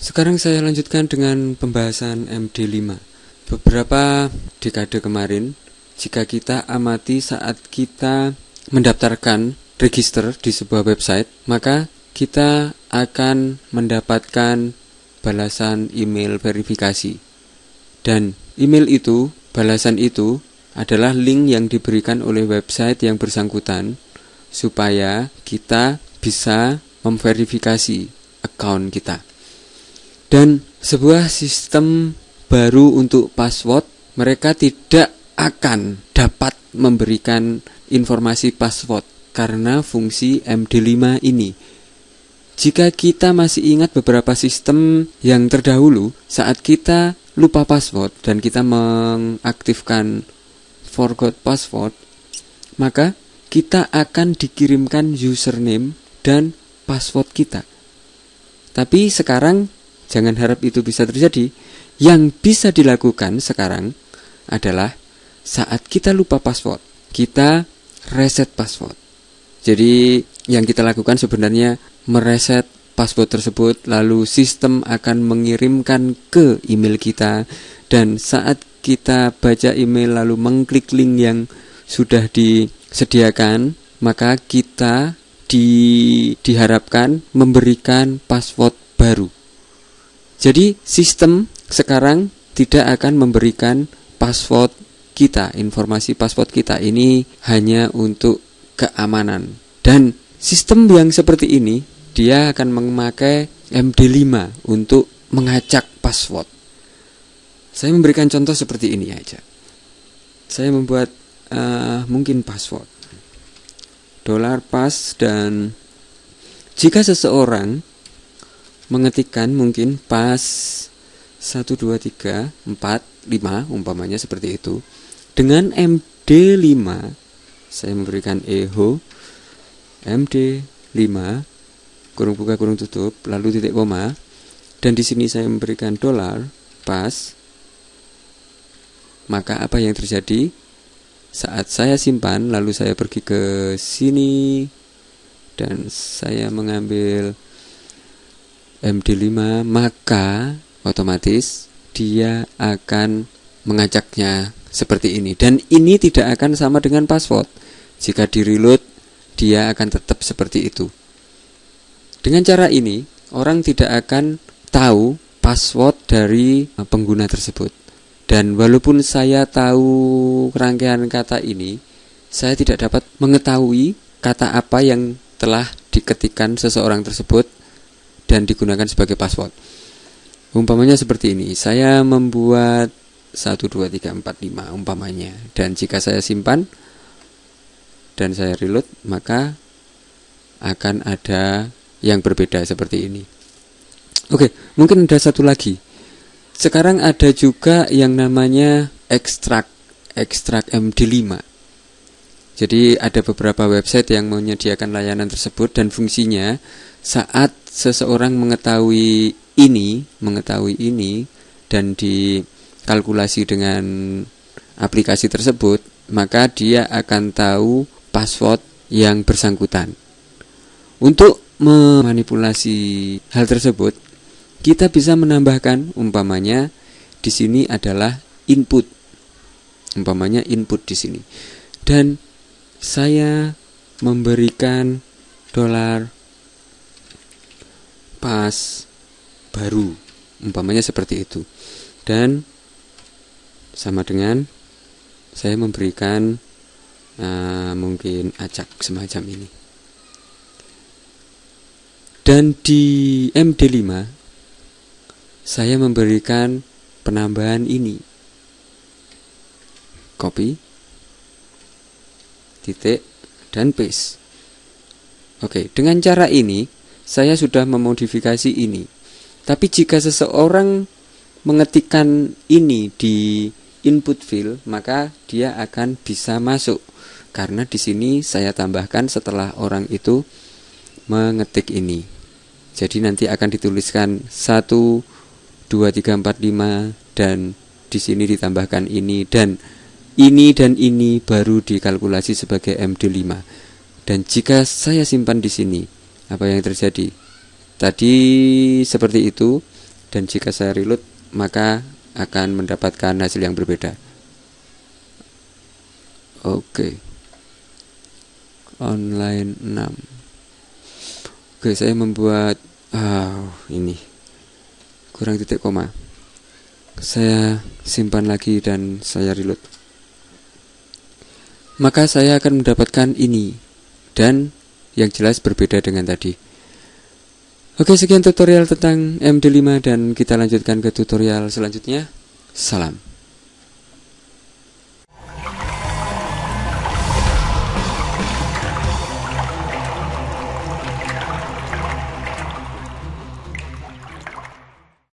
Sekarang saya lanjutkan dengan pembahasan MD5. Beberapa dekade kemarin, jika kita amati saat kita mendaftarkan register di sebuah website, maka kita akan mendapatkan balasan email verifikasi. Dan email itu, balasan itu adalah link yang diberikan oleh website yang bersangkutan supaya kita bisa memverifikasi account kita. Dan sebuah sistem baru untuk password, mereka tidak akan dapat memberikan informasi password karena fungsi MD5 ini. Jika kita masih ingat beberapa sistem yang terdahulu, saat kita lupa password dan kita mengaktifkan forgot password, maka kita akan dikirimkan username dan password kita. Tapi sekarang Jangan harap itu bisa terjadi. Yang bisa dilakukan sekarang adalah saat kita lupa password, kita reset password. Jadi yang kita lakukan sebenarnya mereset password tersebut lalu sistem akan mengirimkan ke email kita dan saat kita baca email lalu mengklik link yang sudah disediakan maka kita di, diharapkan memberikan password baru jadi sistem sekarang tidak akan memberikan password kita, informasi password kita ini hanya untuk keamanan. Dan sistem yang seperti ini dia akan memakai MD5 untuk mengacak password. Saya memberikan contoh seperti ini aja. Saya membuat uh, mungkin password dolar pas dan jika seseorang mengetikkan mungkin pas 1 2 3 4 5 umpamanya seperti itu. Dengan MD5 saya memberikan eho MD5 kurung buka kurung tutup lalu titik koma dan di sini saya memberikan dolar pas maka apa yang terjadi saat saya simpan lalu saya pergi ke sini dan saya mengambil MD5 maka otomatis dia akan mengacaknya seperti ini. Dan ini tidak akan sama dengan password. Jika di reload dia akan tetap seperti itu. Dengan cara ini orang tidak akan tahu password dari pengguna tersebut dan walaupun saya tahu rangkaian kata ini saya tidak dapat mengetahui kata apa yang telah diketikkan seseorang tersebut dan digunakan sebagai password. Umpamanya seperti ini, saya membuat 1 2 3 4 5 umpamanya dan jika saya simpan dan saya reload maka akan ada yang berbeda seperti ini. Oke, mungkin ada satu lagi. Sekarang ada juga yang namanya ekstrak ekstrak MD5. Jadi ada beberapa website yang menyediakan layanan tersebut dan fungsinya saat seseorang mengetahui ini, mengetahui ini dan dikalkulasi dengan aplikasi tersebut, maka dia akan tahu password yang bersangkutan. Untuk memanipulasi hal tersebut, kita bisa menambahkan umpamanya di sini adalah input. Umpamanya input di sini. Dan saya memberikan dolar pas baru umpamanya seperti itu dan sama dengan saya memberikan uh, mungkin acak semacam ini dan di MD5 saya memberikan penambahan ini copy titik, dan paste. Oke, dengan cara ini saya sudah memodifikasi ini. Tapi jika seseorang mengetikkan ini di input field, maka dia akan bisa masuk. Karena di sini saya tambahkan setelah orang itu mengetik ini. Jadi nanti akan dituliskan 1 2 3 4 5 dan di sini ditambahkan ini dan ini dan ini baru dikalkulasi sebagai MD5 Dan jika saya simpan di sini, apa yang terjadi? Tadi seperti itu dan jika saya reload maka akan mendapatkan hasil yang berbeda. Oke. Online 6. Oke, saya membuat oh, ini kurang titik koma. Saya simpan lagi dan saya reload. Maka saya akan mendapatkan ini dan yang jelas berbeda dengan tadi. Oke, sekian tutorial tentang MD5 dan kita lanjutkan ke tutorial selanjutnya. Salam.